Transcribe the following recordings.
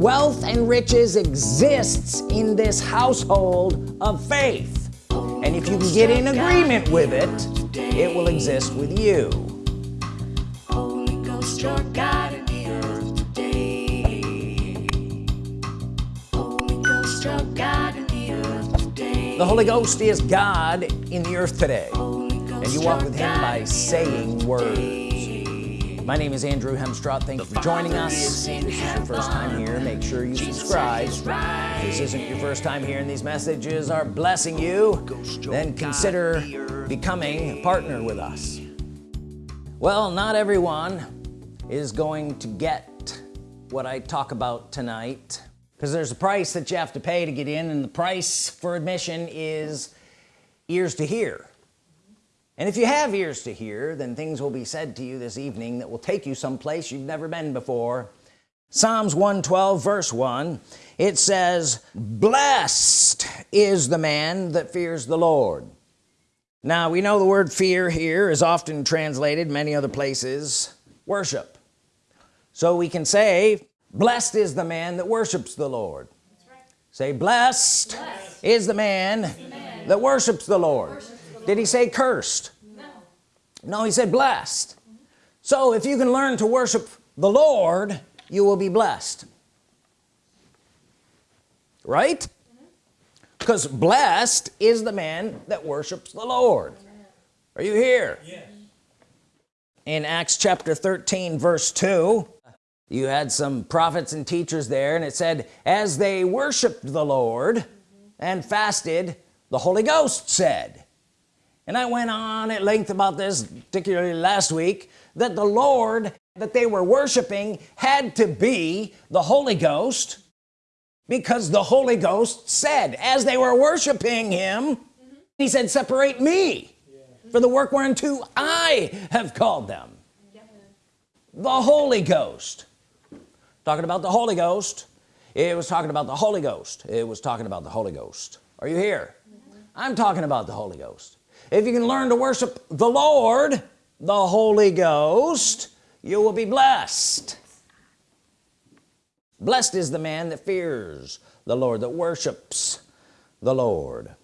wealth and riches exists in this household of faith. And if you can get in agreement with it it will exist with you. The Holy Ghost is God in the earth today. And you walk with him by saying words my name is Andrew Hemstrott thank you for joining us. If this is your first time here make sure you subscribe. if this isn't your first time here and these messages are blessing you then consider becoming a partner with us. Well not everyone is going to get what I talk about tonight because there's a price that you have to pay to get in and the price for admission is ears to hear and if you have ears to hear then things will be said to you this evening that will take you someplace you've never been before. Psalms 112 verse 1 it says blessed is the man that fears the Lord. Now we know the word fear here is often translated many other places worship. So we can say blessed is the man that worships the Lord. Right. say blessed, blessed, is the man, the that worships the Lord. worships did he say cursed no he said blessed. So if you can learn to worship the Lord you will be blessed. Right? Because blessed is the man that worships the Lord. Are you here? Yes. in Acts chapter 13 verse 2 you had some prophets and teachers there and it said as they worshiped the Lord and fasted the Holy Ghost said and I went on at length about this particularly last week that the Lord that they were worshiping had to be the Holy Ghost because the Holy Ghost said as they were worshiping him mm -hmm. he said separate me yeah. for the work whereunto I have called them yeah. the Holy Ghost talking about the Holy Ghost it was talking about the Holy Ghost it was talking about the Holy Ghost are you here mm -hmm. I'm talking about the Holy Ghost if you can learn to worship the Lord the Holy Ghost you will be blessed. Blessed is the man that fears the Lord that worships the Lord.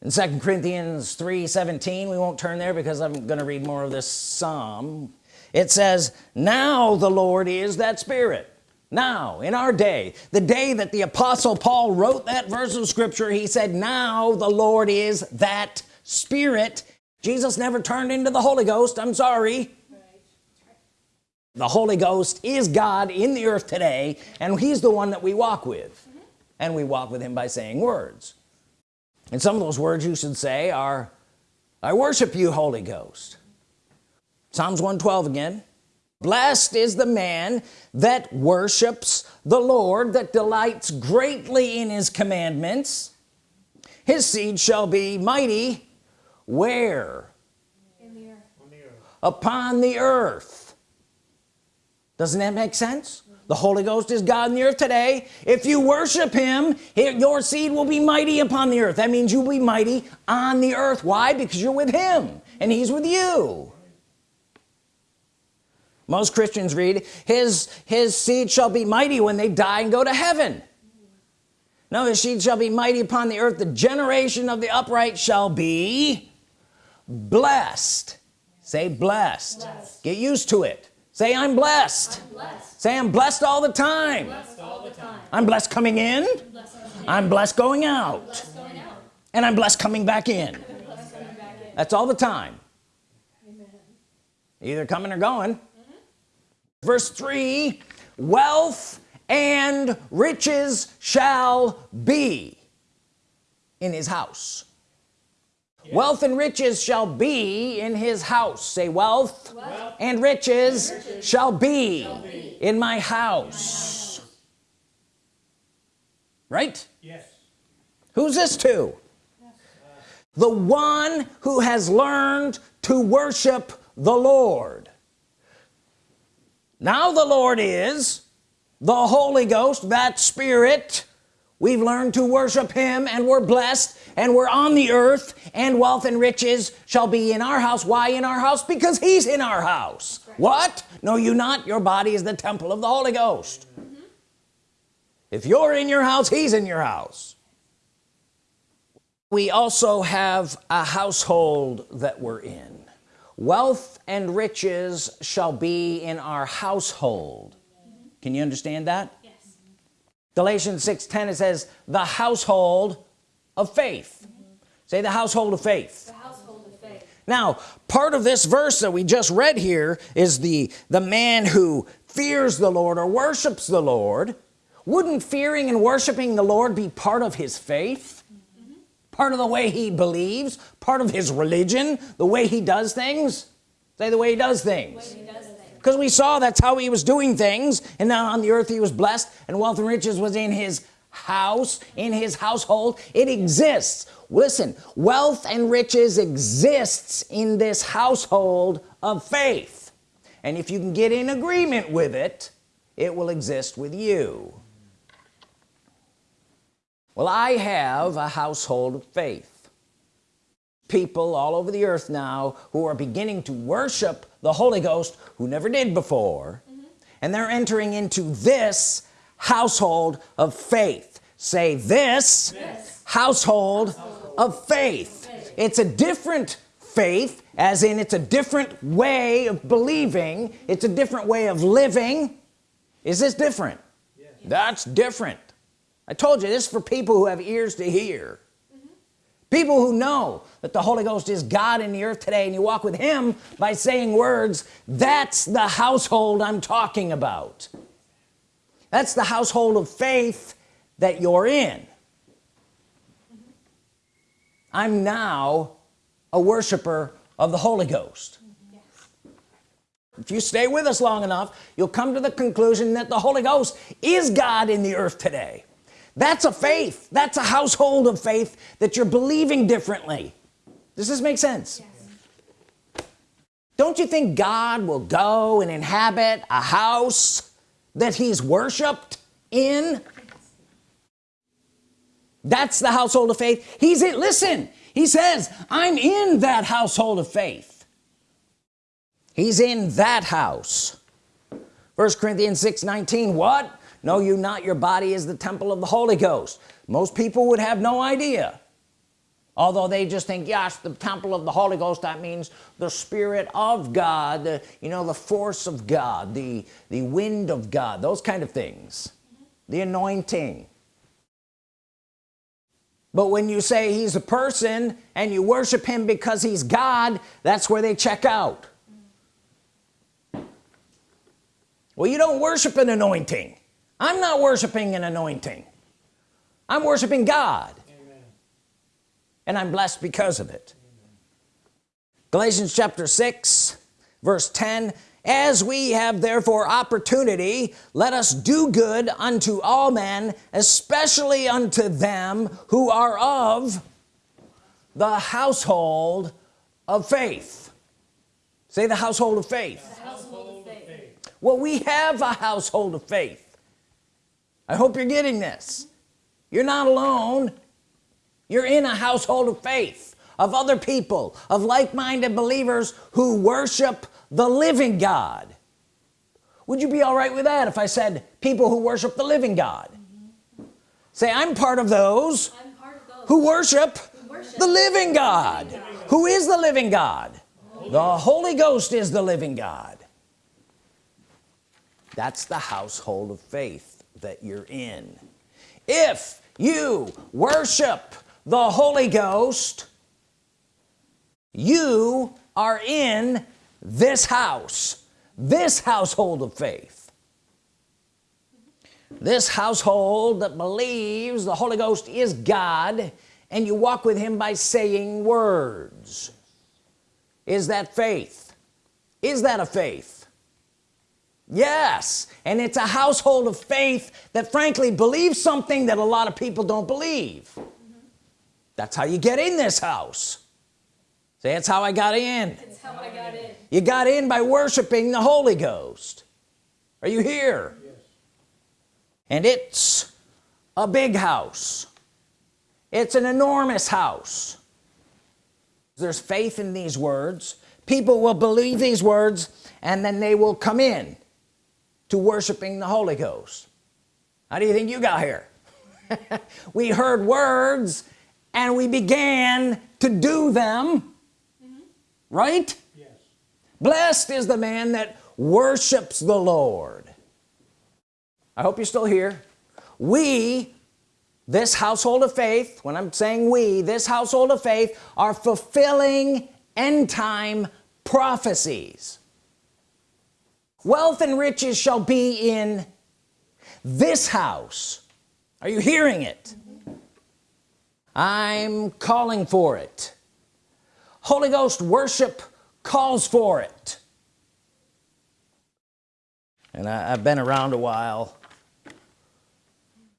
In 2 Corinthians 3 17 we won't turn there because I'm gonna read more of this Psalm. It says now the Lord is that spirit. Now in our day the day that the apostle Paul wrote that verse of scripture he said now the Lord is that spirit. Jesus never turned into the Holy Ghost. I'm sorry. The Holy Ghost is God in the earth today and he's the one that we walk with. Mm -hmm. and we walk with him by saying words. And some of those words you should say are I worship you Holy Ghost. Psalms 112 again. Blessed is the man that worships the Lord that delights greatly in his commandments. His seed shall be mighty where? The upon the earth. Doesn't that make sense? The Holy Ghost is God in the earth today. If you worship him your seed will be mighty upon the earth. That means you'll be mighty on the earth. Why? Because you're with him and he's with you. Most Christians read his his seed shall be mighty when they die and go to heaven. No his seed shall be mighty upon the earth. The generation of the upright shall be blessed say blessed. blessed. get used to it say I'm blessed. I'm blessed. say I'm blessed all the time, blessed all the time. I'm blessed coming in I'm blessed going out. Blessed going out and I'm blessed coming back in, coming back in. that's all the time Amen. either coming or going mm -hmm. verse 3 wealth and riches shall be in his house wealth and riches shall be in his house say wealth, wealth. And, riches and riches, shall be, shall be. in my house, my house. right yes who's this to yes. the one who has learned to worship the Lord now the Lord is the Holy Ghost that spirit we've learned to worship him and we're blessed and we're on the earth and wealth and riches shall be in our house. Why in our house? Because he's in our house. Right. what? No you not. Your body is the temple of the Holy Ghost. Mm -hmm. if you're in your house he's in your house. We also have a household that we're in. Wealth and riches shall be in our household. Mm -hmm. can you understand that? Yes. Galatians 6 10 it says the household of faith. Say the household of faith. The household of faith. Now part of this verse that we just read here is the the man who fears the Lord or worships the Lord. Wouldn't fearing and worshiping the Lord be part of his faith? Mm -hmm. part of the way he believes? Part of his religion? The way he does things? Say the way he does things. Because we saw that's how he was doing things and now on the earth he was blessed and wealth and riches was in his house in his household it exists. Listen wealth and riches exists in this household of faith. And if you can get in agreement with it it will exist with you. Well I have a household of faith. People all over the earth now who are beginning to worship the Holy Ghost who never did before mm -hmm. and they're entering into this household of faith say this, this. Household, household, of faith. faith it's a different faith as in it's a different way of believing it's a different way of living is this different yes. that's different I told you this is for people who have ears to hear mm -hmm. people who know that the Holy Ghost is God in the earth today and you walk with him by saying words that's the household I'm talking about that's the household of faith that you're in. I'm now a worshiper of the Holy Ghost. If you stay with us long enough you'll come to the conclusion that the Holy Ghost is God in the earth today. That's a faith. That's a household of faith that you're believing differently. Does this make sense? Yes. don't you think God will go and inhabit a house that he's worshiped in? That's the household of faith. He's it listen he says I'm in that household of faith. He's in that house. First Corinthians 6 19 what? Know you not your body is the temple of the Holy Ghost? Most people would have no idea although they just think yes the temple of the Holy Ghost that means the Spirit of God the, you know the force of God the the wind of God those kind of things. The anointing. But when you say he's a person and you worship him because he's God that's where they check out. Well you don't worship an anointing. I'm not worshiping an anointing. I'm worshiping God. And I'm blessed because of it. Galatians chapter 6 verse 10 as we have therefore opportunity let us do good unto all men especially unto them who are of the household of faith. Say the household of faith, household of faith. well we have a household of faith. I hope you're getting this. You're not alone you're in a household of faith of other people of like-minded believers who worship the living God. Would you be all right with that if I said people who worship the living God? Say I'm part of those, part of those who, worship who worship the living God. Who is the living God? The Holy Ghost is the living God. That's the household of faith that you're in. If you worship the Holy Ghost you are in this house this household of faith. This household that believes the Holy Ghost is God and you walk with him by saying words. Is that faith? Is that a faith? Yes and it's a household of faith that frankly believes something that a lot of people don't believe. That's how you get in this house. Say that's how I got in. It's how I got in. You got in by worshiping the Holy Ghost. Are you here? Yes. and it's a big house. It's an enormous house. There's faith in these words. People will believe these words and then they will come in to worshiping the Holy Ghost. How do you think you got here? We heard words and we began to do them. Mm -hmm. right? Yes. Blessed is the man that worships the Lord. I hope you're still here. We this household of faith when I'm saying we this household of faith are fulfilling end-time prophecies. Wealth and riches shall be in this house. Are you hearing it I'm calling for it. Holy Ghost worship calls for it. And I, have been around a while.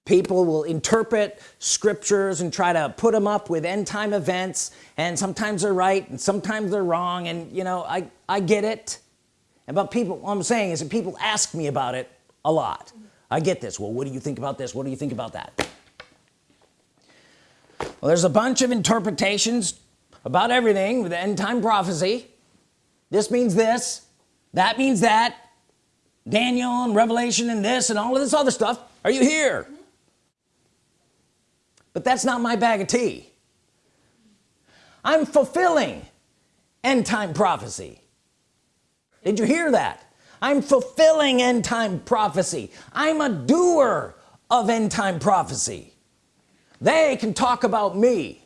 People will interpret scriptures and try to put them up with end-time events and sometimes they're right and sometimes they're wrong and you know I I get it. But people what I'm saying is that people ask me about it a lot. I get this. Well what do you think about this? What do you think about that well there's a bunch of interpretations about everything with end-time prophecy. This means this that means that Daniel and Revelation and this and all of this other stuff. Are you here? But that's not my bag of tea. I'm fulfilling end-time prophecy. Did you hear that? I'm fulfilling end-time prophecy. I'm a doer of end-time prophecy they can talk about me.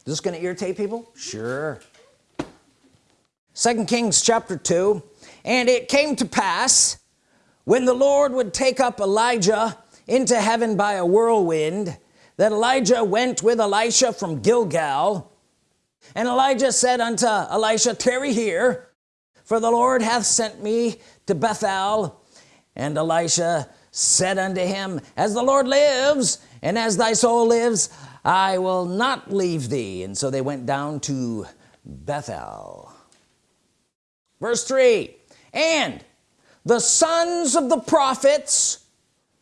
Is this gonna irritate people? Sure. Second Kings chapter 2 and it came to pass when the Lord would take up Elijah into heaven by a whirlwind that Elijah went with Elisha from Gilgal. And Elijah said unto Elisha tarry here for the Lord hath sent me to Bethel and Elisha said unto him as the Lord lives and as thy soul lives I will not leave thee. And so they went down to Bethel. Verse 3 and the sons of the prophets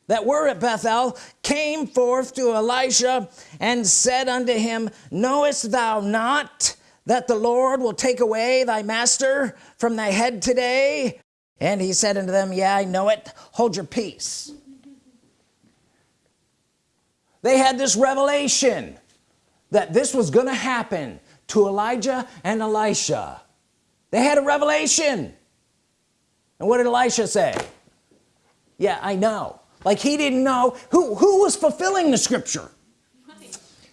that were at Bethel came forth to Elisha and said unto him knowest thou not that the Lord will take away thy master from thy head today and he said unto them yeah I know it. Hold your peace they had this revelation that this was gonna happen to Elijah and Elisha. They had a revelation. And what did Elisha say? Yeah I know. Like he didn't know. Who who was fulfilling the scripture?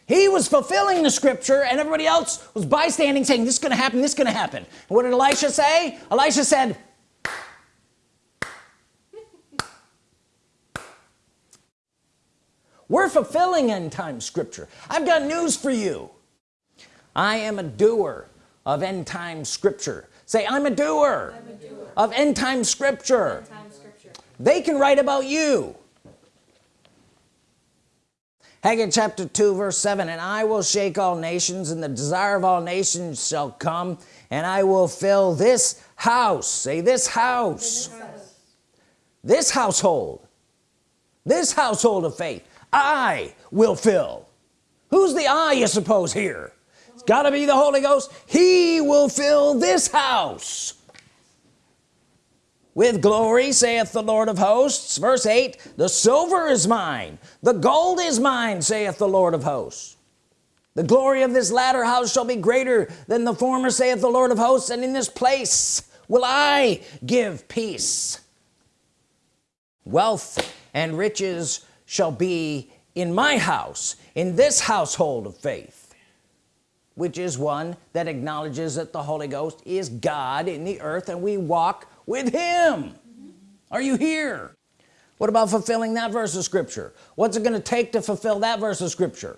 He was fulfilling the scripture and everybody else was bystanding saying this is gonna happen this is gonna happen. And what did Elisha say? Elisha said we're fulfilling end time scripture. I've got news for you. I am a doer of end time scripture. Say I'm a doer, I'm a doer. of end time scripture. End time scripture they can write about you. Haggai chapter 2 verse 7 and I will shake all nations and the desire of all nations shall come and I will fill this house. Say this house. This, house. this household. This household of faith I will fill. Who's the I you suppose here? It's got to be the Holy Ghost. He will fill this house with glory saith the Lord of hosts. Verse 8 the silver is mine the gold is mine saith the Lord of hosts. The glory of this latter house shall be greater than the former saith the Lord of hosts and in this place will I give peace wealth and riches shall be in my house in this household of faith which is one that acknowledges that the Holy Ghost is God in the earth and we walk with him. Mm -hmm. are you here? What about fulfilling that verse of scripture? What's it going to take to fulfill that verse of scripture?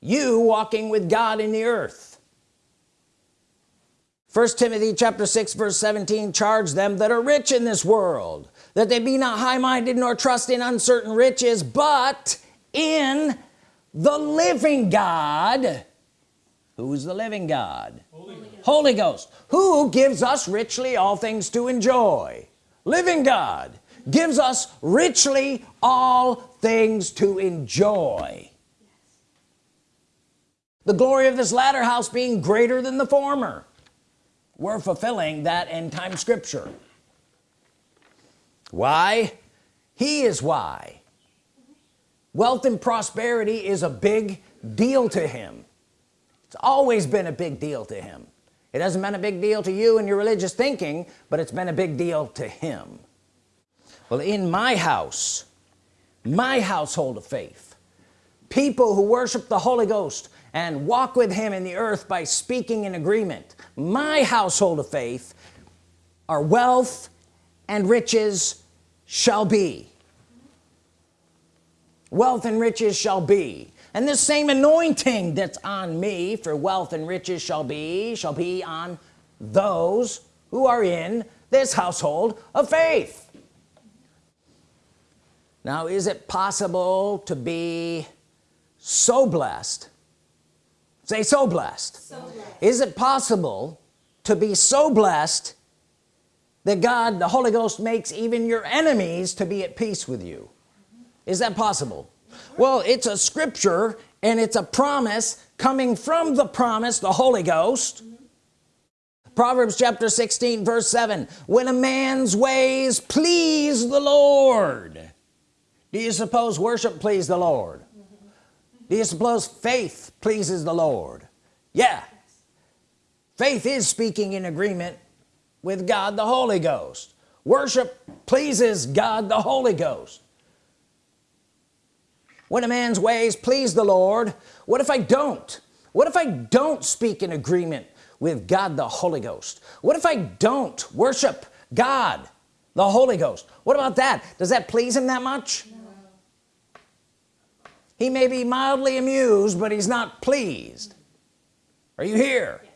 You walking with God in the earth first Timothy chapter 6 verse 17 charge them that are rich in this world that they be not high-minded nor trust in uncertain riches but in the living God. Who's the living God? Holy Ghost. Holy Ghost. Who gives us richly all things to enjoy. Living God gives us richly all things to enjoy. The glory of this latter house being greater than the former we're fulfilling that end time scripture. Why? He is why. Wealth and prosperity is a big deal to him. It's always been a big deal to him. It hasn't been a big deal to you and your religious thinking but it's been a big deal to him. Well in my house my household of faith people who worship the Holy Ghost and walk with him in the earth by speaking in agreement my household of faith our wealth and riches shall be. Wealth and riches shall be. And this same anointing that's on me for wealth and riches shall be shall be on those who are in this household of faith. Now is it possible to be so blessed say so blessed. so blessed. Is it possible to be so blessed that God the Holy Ghost makes even your enemies to be at peace with you? Is that possible? Well it's a scripture and it's a promise coming from the promise the Holy Ghost. Proverbs chapter 16 verse 7 when a man's ways please the Lord. Do you suppose worship please the Lord suppose faith pleases the Lord. Yeah. Faith is speaking in agreement with God the Holy Ghost. Worship pleases God the Holy Ghost. When a man's ways please the Lord what if I don't? What if I don't speak in agreement with God the Holy Ghost? What if I don't worship God the Holy Ghost? What about that? Does that please him that much? no. He may be mildly amused but he's not pleased. Are you here? Yes.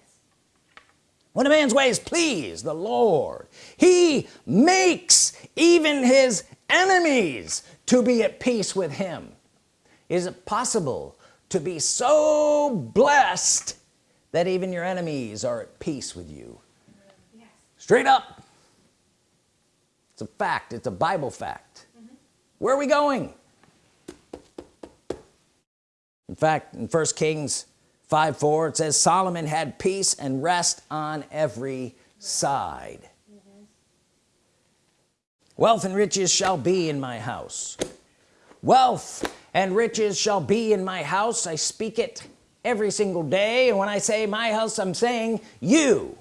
when a man's ways please the Lord he makes even his enemies to be at peace with him. Is it possible to be so blessed that even your enemies are at peace with you? Yes. straight up. It's a fact. It's a Bible fact. Mm -hmm. where are we going in fact in first Kings 5 4 it says Solomon had peace and rest on every side. Mm -hmm. wealth and riches shall be in my house. Wealth and riches shall be in my house. I speak it every single day. And when I say my house I'm saying you.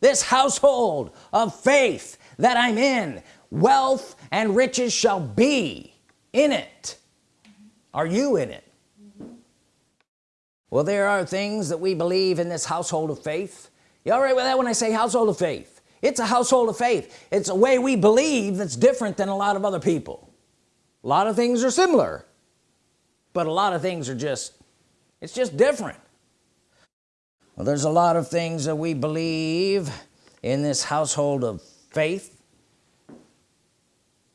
This household of faith that I'm in wealth and riches shall be in it. Are you in it well there are things that we believe in this household of faith. You all right with that when I say household of faith? It's a household of faith. It's a way we believe that's different than a lot of other people. A lot of things are similar but a lot of things are just it's just different. Well there's a lot of things that we believe in this household of faith.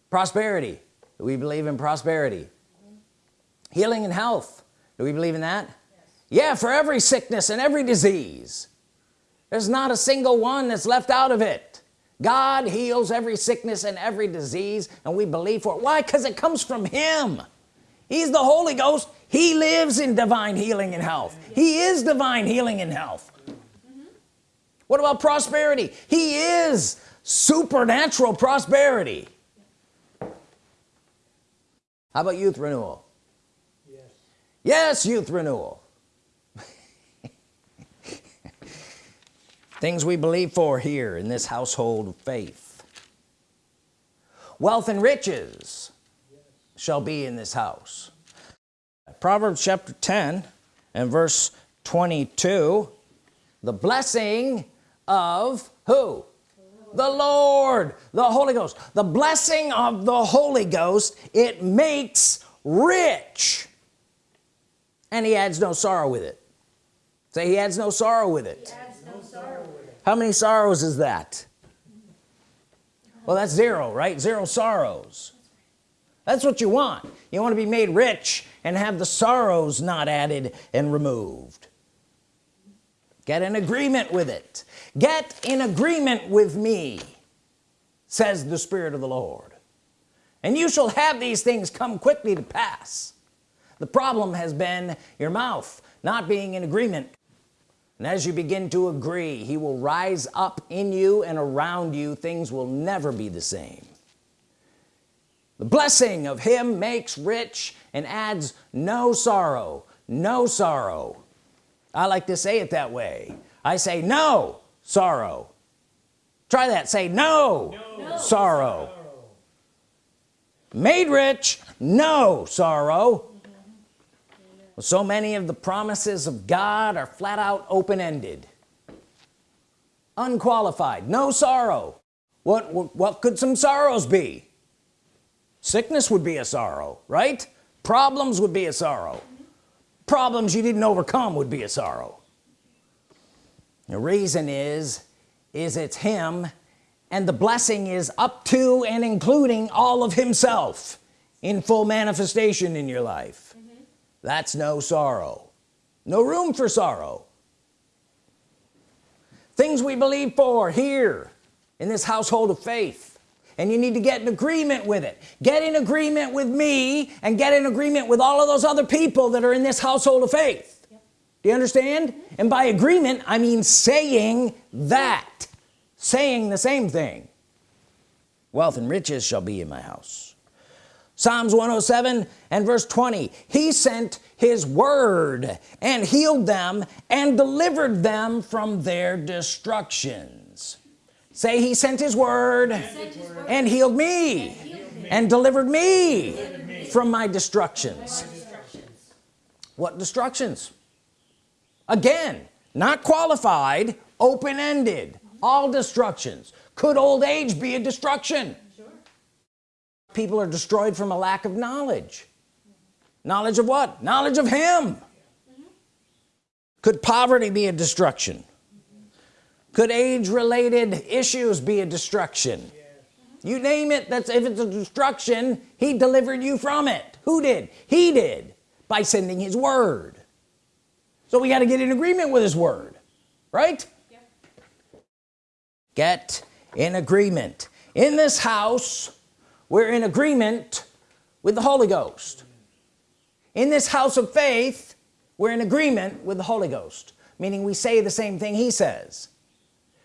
Prosperity. Do we believe in prosperity? Healing and health. Do we believe in that. Yeah for every sickness and every disease. There's not a single one that's left out of it. God heals every sickness and every disease and we believe for it. Why? Because it comes from him. He's the Holy Ghost. He lives in divine healing and health. He is divine healing and health. What about prosperity? He is supernatural prosperity. How about youth renewal? Yes, yes youth renewal things we believe for here in this household of faith. Wealth and riches shall be in this house. Proverbs chapter 10 and verse 22 the blessing of who? The Lord the Holy Ghost. The blessing of the Holy Ghost it makes rich. And he adds no sorrow with it. Say he adds no sorrow with it, it. How many sorrows is that? Well that's zero right? Zero sorrows. That's what you want. You want to be made rich and have the sorrows not added and removed. Get in agreement with it. Get in agreement with me says the Spirit of the Lord. And you shall have these things come quickly to pass. The problem has been your mouth not being in agreement and as you begin to agree he will rise up in you and around you. Things will never be the same. The blessing of him makes rich and adds no sorrow no sorrow. I like to say it that way. I say no sorrow. Try that. Say no, no. sorrow. made rich no sorrow so many of the promises of God are flat out open-ended. Unqualified no sorrow. What, what what could some sorrows be? Sickness would be a sorrow right? Problems would be a sorrow. Problems you didn't overcome would be a sorrow. The reason is is it's him and the blessing is up to and including all of himself in full manifestation in your life. That's no sorrow. No room for sorrow. Things we believe for here in this household of faith. And you need to get in agreement with it. Get in agreement with me and get in agreement with all of those other people that are in this household of faith. Yep. do you understand? Mm -hmm. and by agreement I mean saying that. Saying the same thing. Wealth and riches shall be in my house Psalms 107 and verse 20 he sent his word and healed them and delivered them from their destructions say he sent his word, his word. and healed me and, healed me. and delivered, me delivered me from my destructions. my destructions what destructions again not qualified open-ended all destructions could old age be a destruction. People are destroyed from a lack of knowledge. Knowledge of what? Knowledge of him. Could poverty be a destruction? Could age related issues be a destruction? You name it that's if it's a destruction he delivered you from it. Who did? He did by sending his word. So we got to get in agreement with his word right? Get in agreement. In this house we're in agreement with the Holy Ghost. In this house of faith we're in agreement with the Holy Ghost meaning we say the same thing he says.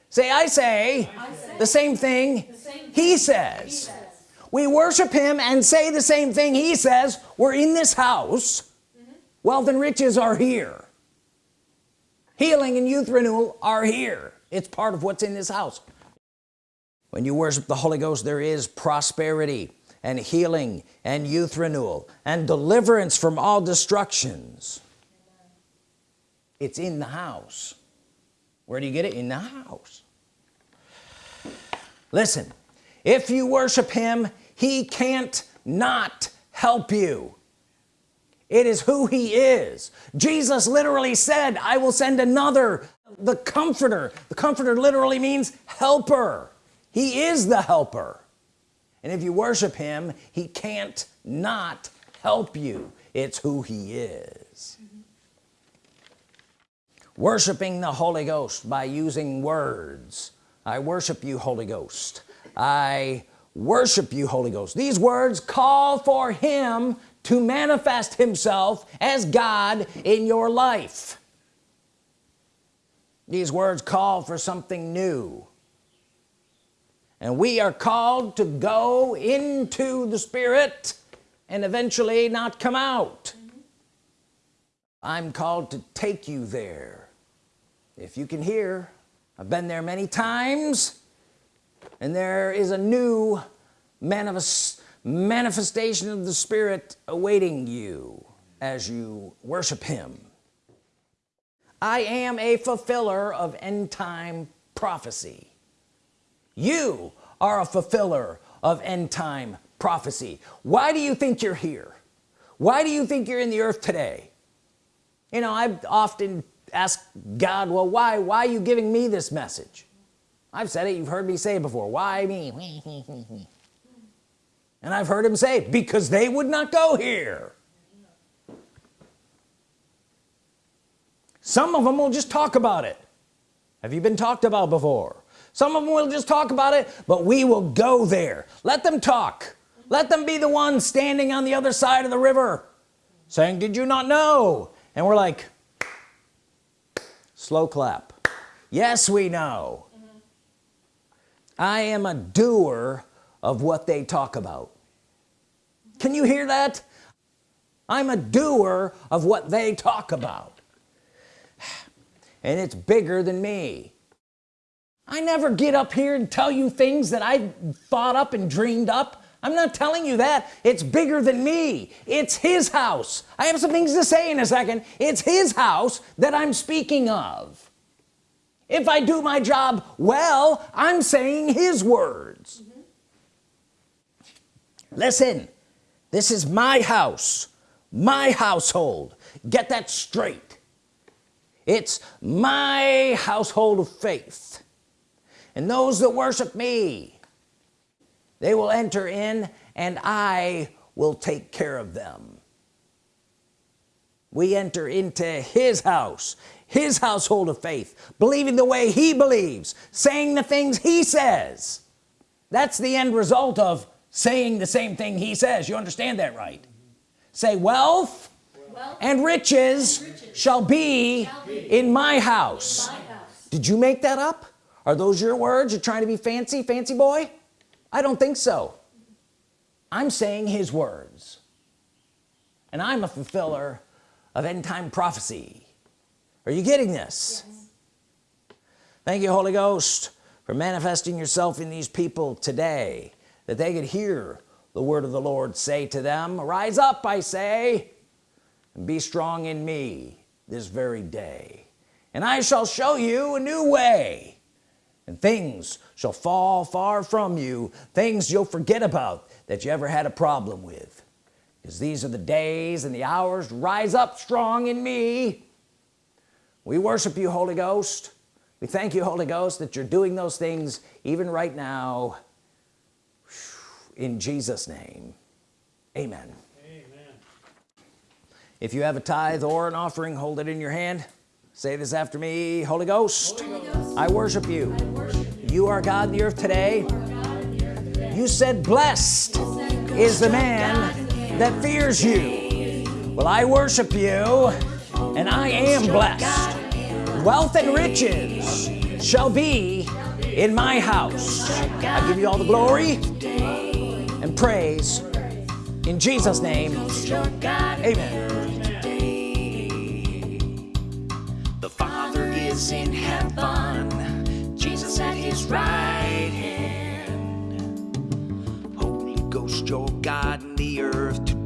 Say I say, I say the same thing, the same he, says. he says we worship him and say the same thing he says. We're in this house. Mm -hmm. wealth and riches are here. Healing and youth renewal are here. It's part of what's in this house when you worship the Holy Ghost there is prosperity and healing and youth renewal and deliverance from all destructions. It's in the house. Where do you get it? In the house. Listen if you worship him he can't not help you. It is who he is. Jesus literally said I will send another the comforter. The comforter literally means helper he is the helper. And if you worship him he can't not help you. It's who he is. Mm -hmm. worshiping the Holy Ghost by using words. I worship you Holy Ghost. I worship you Holy Ghost. These words call for him to manifest himself as God in your life. These words call for something new and we are called to go into the Spirit and eventually not come out. Mm -hmm. I'm called to take you there. If you can hear I've been there many times and there is a new manifest manifestation of the Spirit awaiting you as you worship him. I am a fulfiller of end-time prophecy you are a fulfiller of end-time prophecy. Why do you think you're here? Why do you think you're in the earth today? You know I've often asked God well why why are you giving me this message? I've said it you've heard me say it before. Why me? And I've heard him say because they would not go here. Some of them will just talk about it. Have you been talked about before some of them will just talk about it but we will go there. Let them talk. Let them be the ones standing on the other side of the river saying did you not know? And we're like slow clap. Yes we know. Mm -hmm. I am a doer of what they talk about. Can you hear that? I'm a doer of what they talk about. And it's bigger than me I never get up here and tell you things that I thought up and dreamed up. I'm not telling you that. It's bigger than me. It's his house. I have some things to say in a second. It's his house that I'm speaking of. If I do my job well I'm saying his words. Mm -hmm. listen this is my house my household. Get that straight. It's my household of faith and those that worship me they will enter in and I will take care of them. We enter into his house his household of faith believing the way he believes saying the things he says. That's the end result of saying the same thing he says. You understand that right? Say wealth, wealth and, riches and riches, shall be, shall be in, my in my house. Did you make that up are those your words? You're trying to be fancy fancy boy? I don't think so. I'm saying his words. And I'm a fulfiller of end-time prophecy. Are you getting this? Yes. thank you Holy Ghost for manifesting yourself in these people today that they could hear the word of the Lord say to them rise up I say and be strong in me this very day. And I shall show you a new way and things shall fall far from you things you'll forget about that you ever had a problem with. Because these are the days and the hours rise up strong in me. We worship you Holy Ghost. We thank you Holy Ghost that you're doing those things even right now. In Jesus name. Amen. Amen. If you have a tithe or an offering hold it in your hand. Say this after me Holy Ghost, Holy Ghost. I, worship you. I worship you are God in the earth today. You said blessed is the man that fears you. Well I worship you and I am blessed. Wealth and riches shall be in my house. I give you all the glory and praise in Jesus name. Amen. The father is in heaven Jesus at his right hand. Holy Ghost your God in the earth